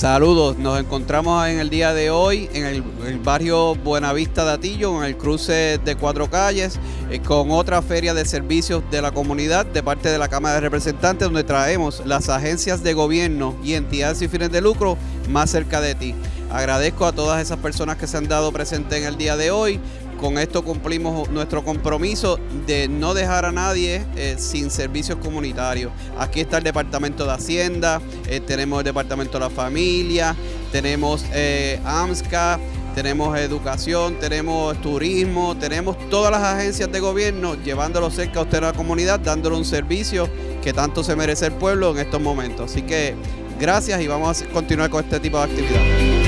Saludos, nos encontramos en el día de hoy en el, barrio Buenavista de Atillo, en el cruce de cuatro calles, eh, con otra feria de servicios de la comunidad de parte de la Cámara de Representantes, donde traemos las agencias de gobierno y entidades sin fines de lucro más cerca de ti. Agradezco a todas esas personas que se han dado presentes en el día de hoy. Con esto cumplimos nuestro compromiso de no dejar a nadie eh, sin servicios comunitarios. Aquí está el Departamento de Hacienda, eh, tenemos el Departamento de la Familia, tenemos eh, AMSCA, tenemos educación, tenemos turismo, tenemos todas las agencias de gobierno llevándolo cerca a usted a la comunidad, dándole un servicio que tanto se merece el pueblo en estos momentos. Así que gracias y vamos a continuar con este tipo de actividades.